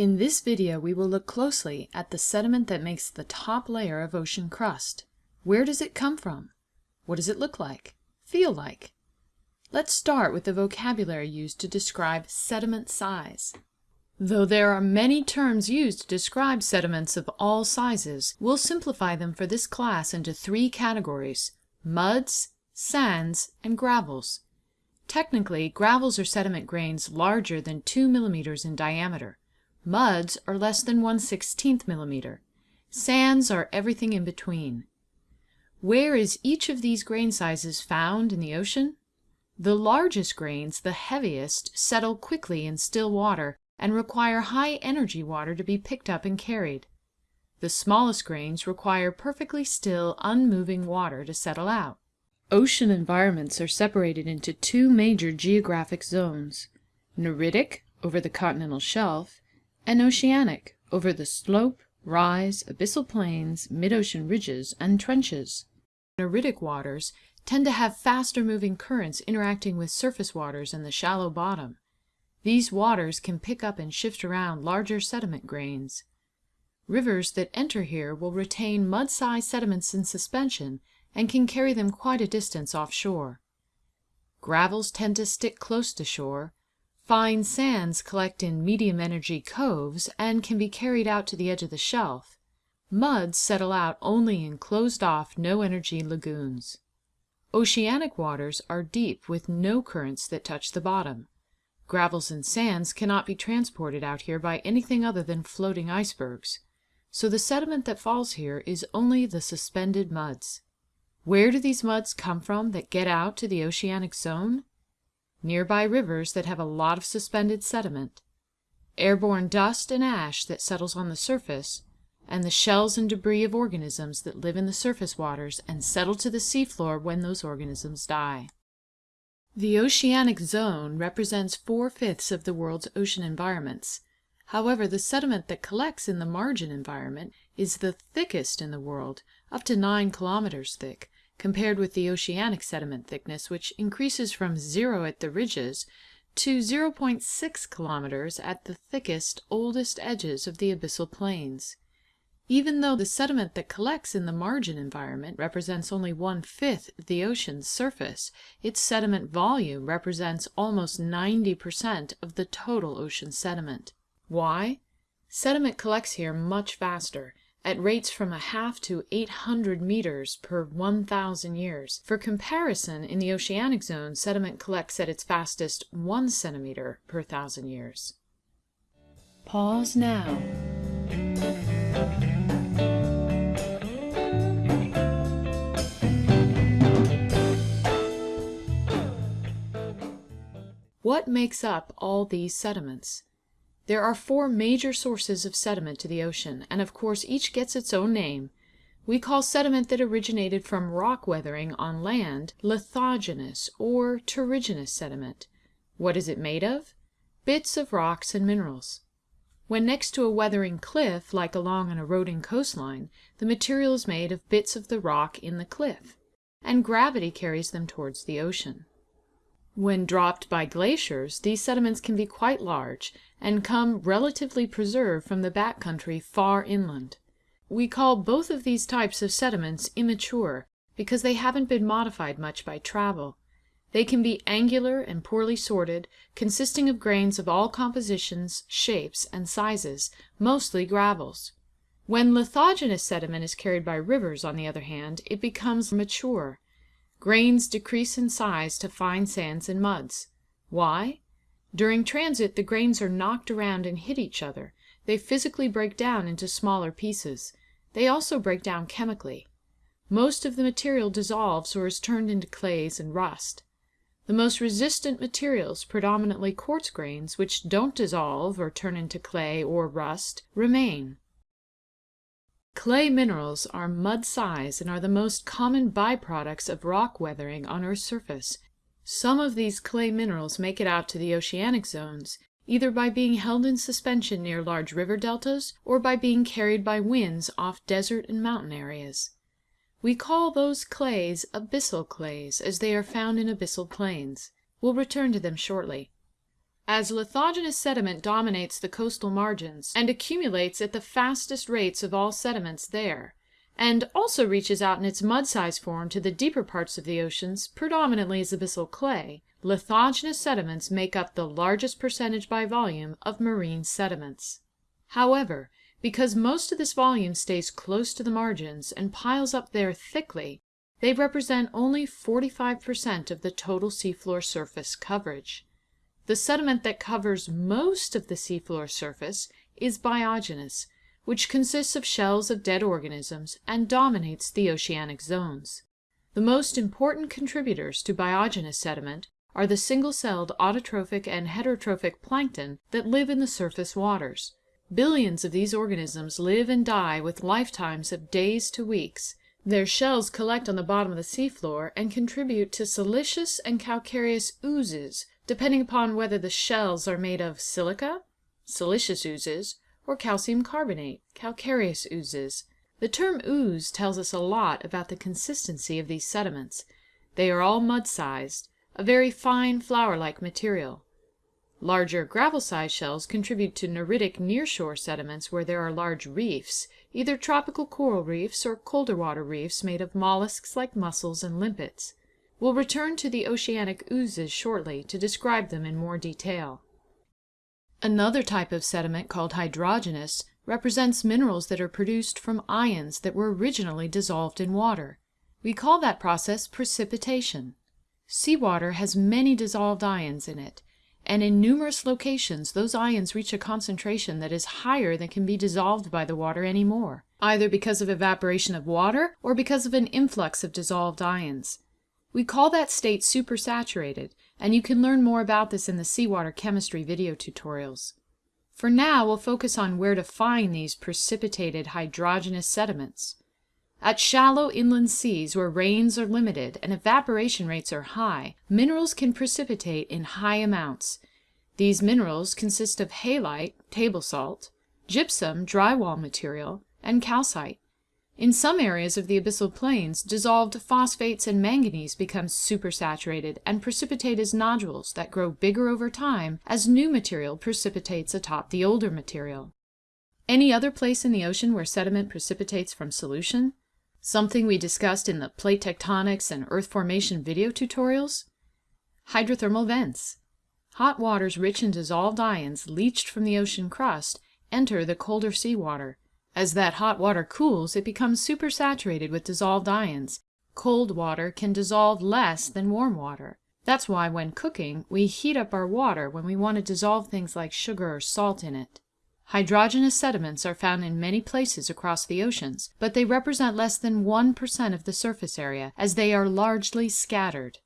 In this video we will look closely at the sediment that makes the top layer of ocean crust. Where does it come from? What does it look like? Feel like? Let's start with the vocabulary used to describe sediment size. Though there are many terms used to describe sediments of all sizes, we'll simplify them for this class into three categories, muds, sands, and gravels. Technically, gravels are sediment grains larger than 2 millimeters in diameter. Muds are less than 1 16th millimeter. Sands are everything in between. Where is each of these grain sizes found in the ocean? The largest grains, the heaviest, settle quickly in still water and require high energy water to be picked up and carried. The smallest grains require perfectly still, unmoving water to settle out. Ocean environments are separated into two major geographic zones, neritic over the continental shelf and oceanic over the slope, rise, abyssal plains, mid-ocean ridges, and trenches. Neritic waters tend to have faster moving currents interacting with surface waters in the shallow bottom. These waters can pick up and shift around larger sediment grains. Rivers that enter here will retain mud-sized sediments in suspension and can carry them quite a distance offshore. Gravels tend to stick close to shore, Fine sands collect in medium energy coves and can be carried out to the edge of the shelf. Muds settle out only in closed off, no energy lagoons. Oceanic waters are deep with no currents that touch the bottom. Gravels and sands cannot be transported out here by anything other than floating icebergs, so the sediment that falls here is only the suspended muds. Where do these muds come from that get out to the oceanic zone? Nearby rivers that have a lot of suspended sediment, airborne dust and ash that settles on the surface, and the shells and debris of organisms that live in the surface waters and settle to the seafloor when those organisms die. The oceanic zone represents four-fifths of the world's ocean environments. However, the sediment that collects in the margin environment is the thickest in the world, up to 9 kilometers thick, compared with the oceanic sediment thickness, which increases from zero at the ridges to 0.6 kilometers at the thickest, oldest edges of the abyssal plains. Even though the sediment that collects in the margin environment represents only one-fifth of the ocean's surface, its sediment volume represents almost 90% of the total ocean sediment. Why? Sediment collects here much faster, at rates from a half to 800 meters per 1,000 years. For comparison, in the oceanic zone, sediment collects at its fastest 1 centimeter per thousand years. Pause now. What makes up all these sediments? There are four major sources of sediment to the ocean, and of course each gets its own name. We call sediment that originated from rock weathering on land lithogenous or terrigenous sediment. What is it made of? Bits of rocks and minerals. When next to a weathering cliff, like along an eroding coastline, the material is made of bits of the rock in the cliff, and gravity carries them towards the ocean. When dropped by glaciers, these sediments can be quite large, and come relatively preserved from the back country far inland. We call both of these types of sediments immature, because they haven't been modified much by travel. They can be angular and poorly sorted, consisting of grains of all compositions, shapes, and sizes, mostly gravels. When lithogenous sediment is carried by rivers, on the other hand, it becomes mature. Grains decrease in size to fine sands and muds. Why? During transit the grains are knocked around and hit each other. They physically break down into smaller pieces. They also break down chemically. Most of the material dissolves or is turned into clays and rust. The most resistant materials, predominantly quartz grains, which don't dissolve or turn into clay or rust, remain. Clay minerals are mud size and are the most common byproducts of rock weathering on Earth's surface. Some of these clay minerals make it out to the oceanic zones, either by being held in suspension near large river deltas or by being carried by winds off desert and mountain areas. We call those clays abyssal clays, as they are found in abyssal plains. We'll return to them shortly. As lithogenous sediment dominates the coastal margins and accumulates at the fastest rates of all sediments there, and also reaches out in its mud-sized form to the deeper parts of the oceans, predominantly as abyssal clay, lithogenous sediments make up the largest percentage by volume of marine sediments. However, because most of this volume stays close to the margins and piles up there thickly, they represent only 45% of the total seafloor surface coverage. The sediment that covers most of the seafloor surface is biogenous, which consists of shells of dead organisms and dominates the oceanic zones. The most important contributors to biogenous sediment are the single-celled autotrophic and heterotrophic plankton that live in the surface waters. Billions of these organisms live and die with lifetimes of days to weeks. Their shells collect on the bottom of the seafloor and contribute to siliceous and calcareous oozes depending upon whether the shells are made of silica, silicious oozes, or calcium carbonate, calcareous oozes. The term ooze tells us a lot about the consistency of these sediments. They are all mud-sized, a very fine flour-like material. Larger gravel-sized shells contribute to neritic nearshore sediments where there are large reefs, either tropical coral reefs or colder water reefs made of mollusks like mussels and limpets. We'll return to the oceanic oozes shortly to describe them in more detail. Another type of sediment called hydrogenous represents minerals that are produced from ions that were originally dissolved in water. We call that process precipitation. Seawater has many dissolved ions in it, and in numerous locations those ions reach a concentration that is higher than can be dissolved by the water anymore, either because of evaporation of water or because of an influx of dissolved ions. We call that state supersaturated, and you can learn more about this in the seawater chemistry video tutorials. For now, we'll focus on where to find these precipitated hydrogenous sediments. At shallow inland seas where rains are limited and evaporation rates are high, minerals can precipitate in high amounts. These minerals consist of halite, table salt, gypsum, drywall material, and calcite. In some areas of the abyssal plains, dissolved phosphates and manganese become supersaturated and precipitate as nodules that grow bigger over time as new material precipitates atop the older material. Any other place in the ocean where sediment precipitates from solution? Something we discussed in the plate tectonics and earth formation video tutorials? Hydrothermal vents. Hot waters rich in dissolved ions leached from the ocean crust enter the colder seawater as that hot water cools, it becomes supersaturated with dissolved ions. Cold water can dissolve less than warm water. That's why when cooking, we heat up our water when we want to dissolve things like sugar or salt in it. Hydrogenous sediments are found in many places across the oceans, but they represent less than 1% of the surface area, as they are largely scattered.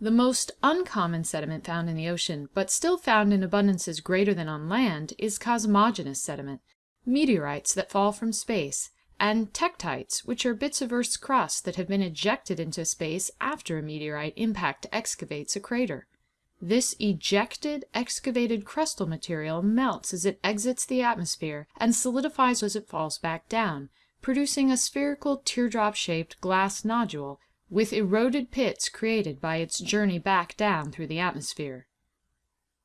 The most uncommon sediment found in the ocean, but still found in abundances greater than on land, is cosmogenous sediment, meteorites that fall from space, and tektites, which are bits of Earth's crust that have been ejected into space after a meteorite impact excavates a crater. This ejected, excavated crustal material melts as it exits the atmosphere and solidifies as it falls back down, producing a spherical teardrop-shaped glass nodule with eroded pits created by its journey back down through the atmosphere.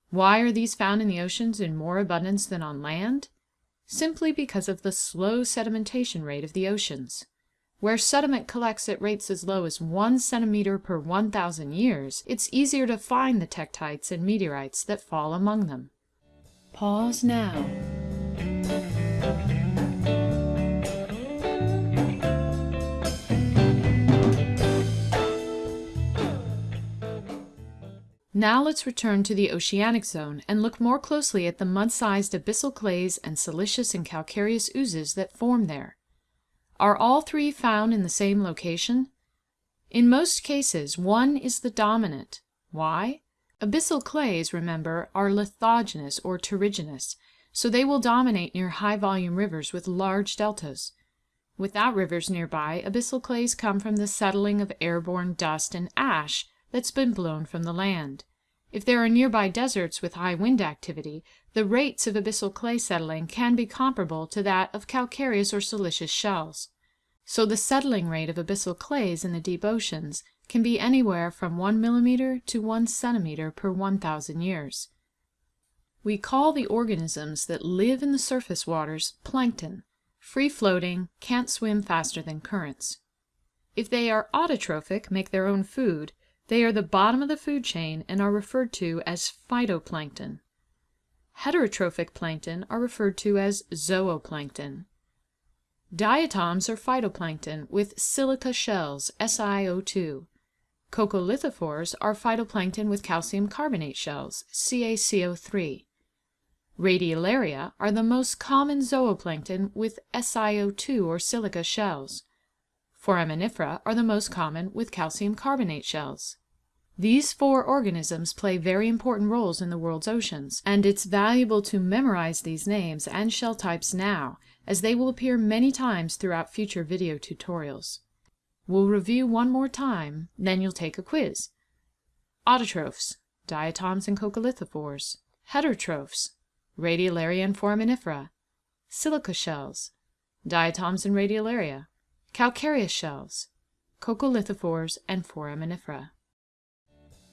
Why are these found in the oceans in more abundance than on land? Simply because of the slow sedimentation rate of the oceans. Where sediment collects at rates as low as 1 centimeter per 1,000 years, it's easier to find the tektites and meteorites that fall among them. Pause now. Now let's return to the oceanic zone and look more closely at the mud-sized abyssal clays and silicious and calcareous oozes that form there. Are all three found in the same location? In most cases, one is the dominant. Why? Abyssal clays, remember, are lithogenous or terrigenous, so they will dominate near high-volume rivers with large deltas. Without rivers nearby, abyssal clays come from the settling of airborne dust and ash that's been blown from the land. If there are nearby deserts with high wind activity, the rates of abyssal clay settling can be comparable to that of calcareous or silicious shells. So the settling rate of abyssal clays in the deep oceans can be anywhere from 1 millimeter to 1 centimeter per 1,000 years. We call the organisms that live in the surface waters plankton, free-floating, can't swim faster than currents. If they are autotrophic, make their own food, they are the bottom of the food chain and are referred to as phytoplankton. Heterotrophic plankton are referred to as zooplankton. Diatoms are phytoplankton with silica shells, SiO2. Coccolithophores are phytoplankton with calcium carbonate shells, CaCO3. Radiolaria are the most common zooplankton with SiO2 or silica shells. Foraminifera are the most common with calcium carbonate shells. These four organisms play very important roles in the world's oceans, and it's valuable to memorize these names and shell types now, as they will appear many times throughout future video tutorials. We'll review one more time, then you'll take a quiz. Autotrophs, diatoms and coccolithophores. Heterotrophs, Radiolaria and Foraminifera. Silica shells, diatoms and radiolaria. Calcareous shells, coccolithophores and foraminifera.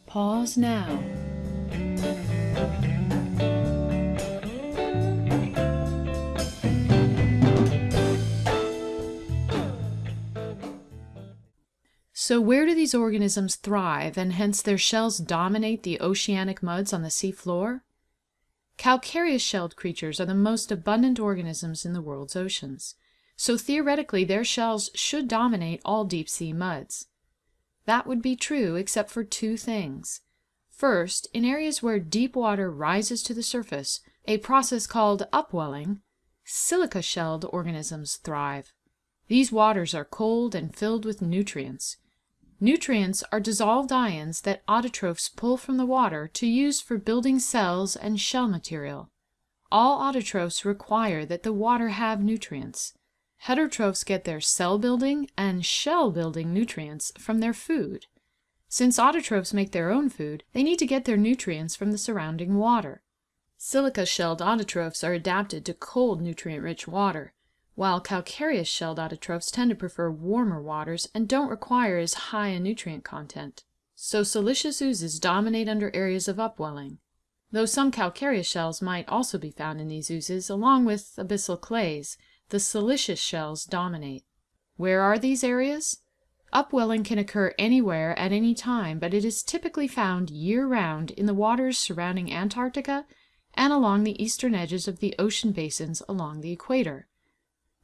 Pause now. So where do these organisms thrive and hence their shells dominate the oceanic muds on the seafloor? Calcareous shelled creatures are the most abundant organisms in the world's oceans, so theoretically their shells should dominate all deep sea muds. That would be true except for two things. First, in areas where deep water rises to the surface, a process called upwelling, silica-shelled organisms thrive. These waters are cold and filled with nutrients. Nutrients are dissolved ions that autotrophs pull from the water to use for building cells and shell material. All autotrophs require that the water have nutrients. Heterotrophs get their cell building and shell building nutrients from their food. Since autotrophs make their own food, they need to get their nutrients from the surrounding water. Silica-shelled autotrophs are adapted to cold nutrient-rich water while calcareous-shelled autotrophs tend to prefer warmer waters and don't require as high a nutrient content. So siliceous oozes dominate under areas of upwelling, though some calcareous shells might also be found in these oozes, along with abyssal clays, the siliceous shells dominate. Where are these areas? Upwelling can occur anywhere at any time, but it is typically found year-round in the waters surrounding Antarctica and along the eastern edges of the ocean basins along the equator.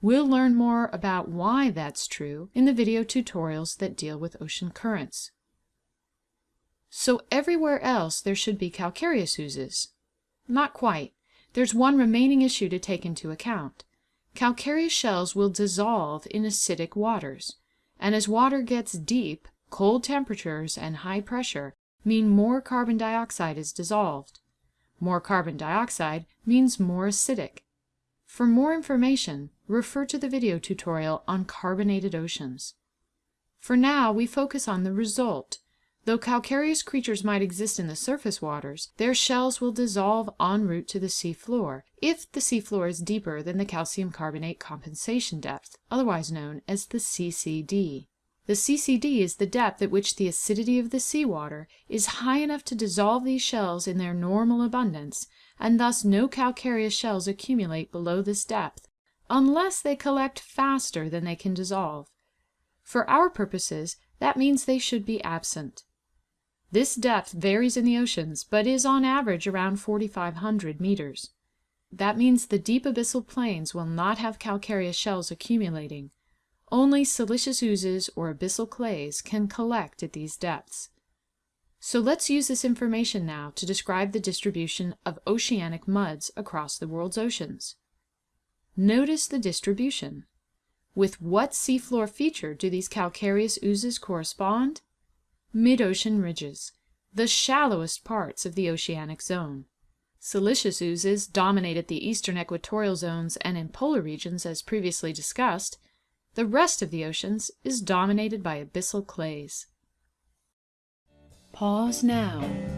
We'll learn more about why that's true in the video tutorials that deal with ocean currents. So everywhere else there should be calcareous oozes. Not quite. There's one remaining issue to take into account. Calcareous shells will dissolve in acidic waters, and as water gets deep, cold temperatures and high pressure mean more carbon dioxide is dissolved. More carbon dioxide means more acidic. For more information, refer to the video tutorial on carbonated oceans. For now, we focus on the result. Though calcareous creatures might exist in the surface waters, their shells will dissolve en route to the seafloor, if the seafloor is deeper than the calcium carbonate compensation depth, otherwise known as the CCD. The CCD is the depth at which the acidity of the seawater is high enough to dissolve these shells in their normal abundance, and thus no calcareous shells accumulate below this depth, unless they collect faster than they can dissolve. For our purposes, that means they should be absent. This depth varies in the oceans, but is on average around 4,500 meters. That means the deep abyssal plains will not have calcareous shells accumulating. Only siliceous oozes or abyssal clays can collect at these depths. So let's use this information now to describe the distribution of oceanic muds across the world's oceans. Notice the distribution. With what seafloor feature do these calcareous oozes correspond? Mid-ocean ridges, the shallowest parts of the oceanic zone. Siliceous oozes dominate at the eastern equatorial zones and in polar regions as previously discussed. The rest of the oceans is dominated by abyssal clays. Pause now.